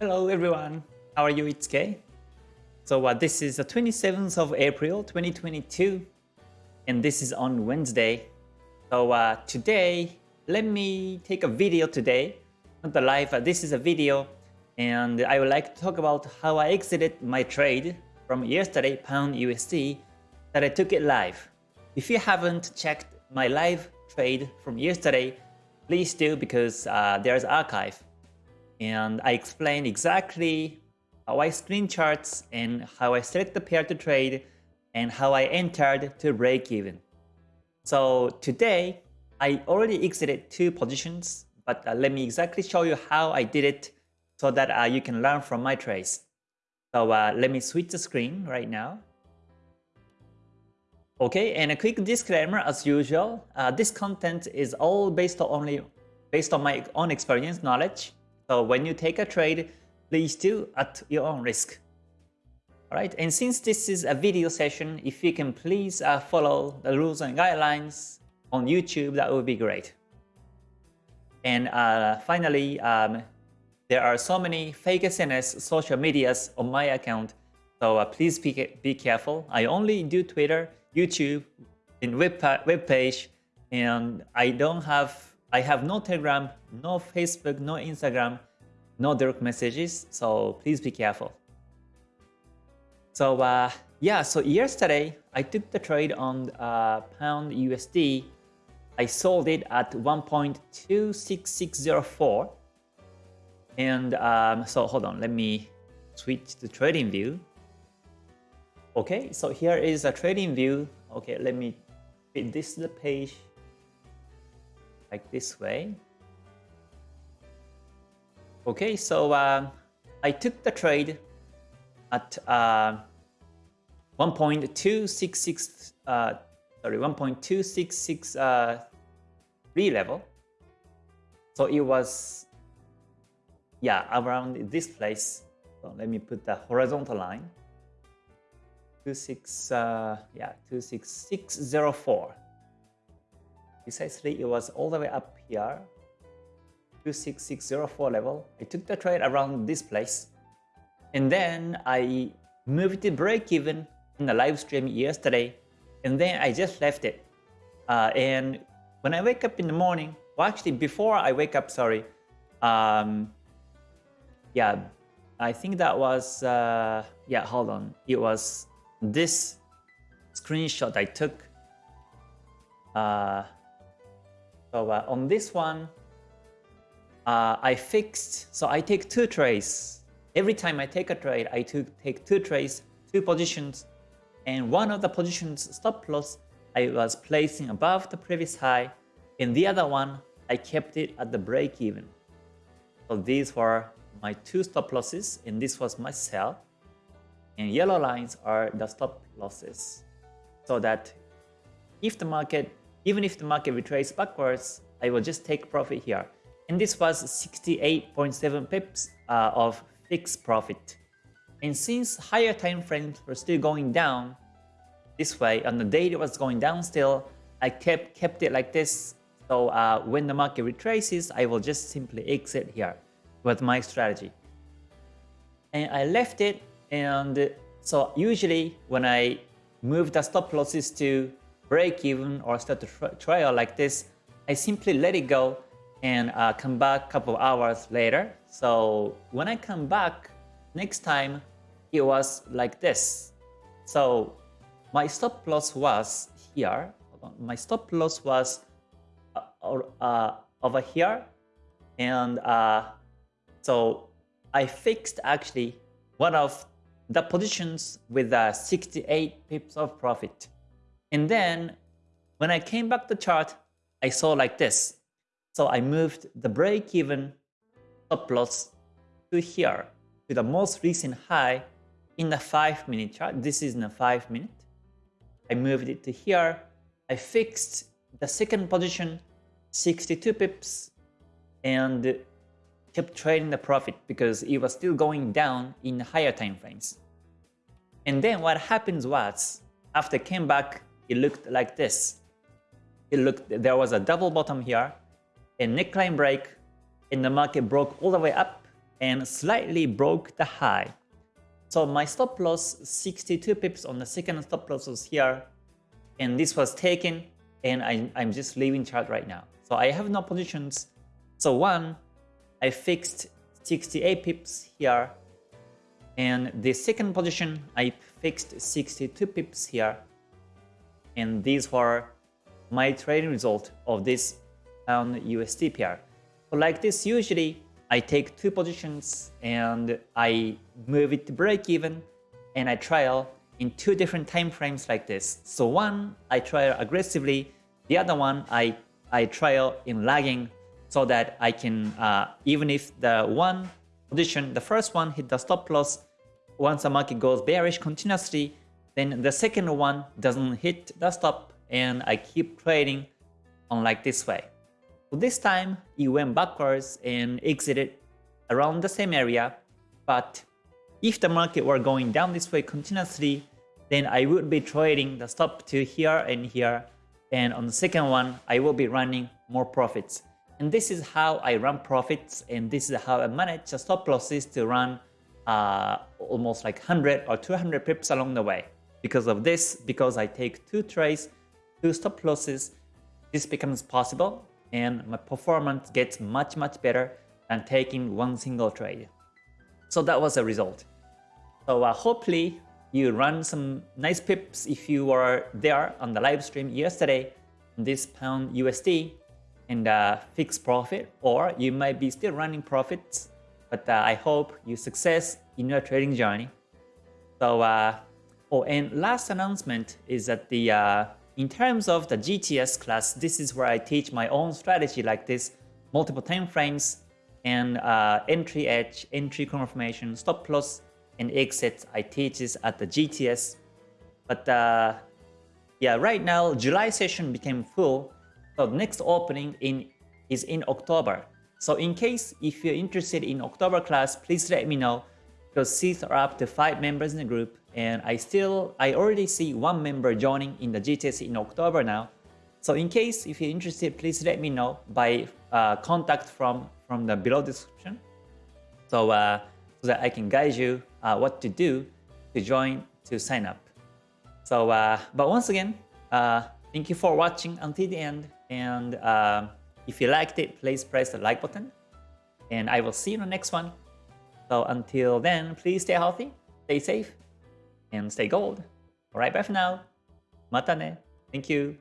Hello everyone, how are you? It's Kay. So uh, this is the 27th of April 2022 and this is on Wednesday. So uh, today, let me take a video today, not the live, uh, this is a video and I would like to talk about how I exited my trade from yesterday pound USD that I took it live. If you haven't checked my live trade from yesterday, please do because uh, there's archive and I explain exactly how I screen charts and how I select the pair to trade and how I entered to break even. So today, I already exited two positions, but uh, let me exactly show you how I did it so that uh, you can learn from my trades. So uh, let me switch the screen right now. Okay, and a quick disclaimer as usual, uh, this content is all based on only based on my own experience knowledge. So when you take a trade, please do at your own risk. Alright, and since this is a video session, if you can please uh, follow the rules and guidelines on YouTube, that would be great. And uh, finally, um, there are so many fake SNS social medias on my account, so uh, please be, be careful. I only do Twitter, YouTube, and web, web page, and I don't have, I have no Telegram, no Facebook, no Instagram, no direct messages, so please be careful. So uh, yeah, so yesterday I took the trade on uh, pound USD. I sold it at 1.26604. And um, so hold on, let me switch to TradingView. Okay, so here is a TradingView. Okay, let me fit this to the page like this way. Okay, so uh, I took the trade at uh, 1.266, uh, sorry, 1.266 uh, level. So it was, yeah, around this place. So let me put the horizontal line. 26, uh, yeah, 26604. Precisely, it was all the way up here 26604 level. I took the trade around this place. And then I moved to break even in the live stream yesterday. And then I just left it. Uh, and when I wake up in the morning, well actually before I wake up, sorry. Um, yeah, I think that was, uh, yeah, hold on. It was this screenshot I took. Uh, so uh, on this one, uh, I fixed, so I take two trades. Every time I take a trade, I took, take two trades, two positions, and one of the positions stop loss I was placing above the previous high, and the other one I kept it at the break even. So these were my two stop losses, and this was my sell. And yellow lines are the stop losses. So that if the market, even if the market retraces backwards, I will just take profit here and this was 68.7 pips uh, of fixed profit. And since higher time frames were still going down this way, on the it was going down still, I kept kept it like this. So uh, when the market retraces, I will just simply exit here with my strategy. And I left it, and so usually when I move the stop losses to break even or start to trail like this, I simply let it go and uh, come back a couple hours later. So when I come back next time, it was like this. So my stop loss was here. My stop loss was uh, uh, over here. And uh, so I fixed actually one of the positions with uh, 68 pips of profit. And then when I came back the chart, I saw like this. So I moved the break-even stop loss to here, to the most recent high in the 5-minute chart. This is in a 5-minute. I moved it to here. I fixed the second position, 62 pips, and kept trading the profit because it was still going down in higher time frames. And then what happens was, after it came back, it looked like this. It looked there was a double bottom here, a neckline break and the market broke all the way up and slightly broke the high. So my stop loss 62 pips on the second stop loss was here and this was taken and I, I'm just leaving chart right now. So I have no positions. So one, I fixed 68 pips here and the second position I fixed 62 pips here and these were my trading result of this on USD pair. So like this usually I take two positions and I move it to break even and I trial in two different time frames like this. So one, I trial aggressively. The other one, I, I trial in lagging so that I can, uh, even if the one position, the first one hit the stop loss, once the market goes bearish continuously, then the second one doesn't hit the stop and I keep trading on like this way. So this time it went backwards and exited around the same area. But if the market were going down this way continuously, then I would be trading the stop to here and here. And on the second one, I will be running more profits. And this is how I run profits and this is how I manage the stop losses to run uh, almost like 100 or 200 pips along the way. Because of this, because I take two trades, two stop losses, this becomes possible and my performance gets much much better than taking one single trade. So that was the result. So uh, hopefully you run some nice pips if you were there on the live stream yesterday this pound USD and uh, fixed profit or you might be still running profits but uh, I hope you success in your trading journey. So uh, oh and last announcement is that the uh, in terms of the GTS class, this is where I teach my own strategy like this, multiple time frames and uh, entry edge, entry confirmation, stop loss, and exit. I teach this at the GTS. But uh, yeah, right now July session became full. So the next opening in is in October. So in case if you're interested in October class, please let me know because seats are up to 5 members in the group and I still, I already see one member joining in the GTS in October now. So in case if you're interested, please let me know by uh, contact from, from the below description. So, uh, so that I can guide you uh, what to do to join, to sign up. So, uh, but once again, uh, thank you for watching until the end. And uh, if you liked it, please press the like button. And I will see you in the next one. So until then, please stay healthy, stay safe, and stay gold. Alright, bye for now. Mata ne. Thank you.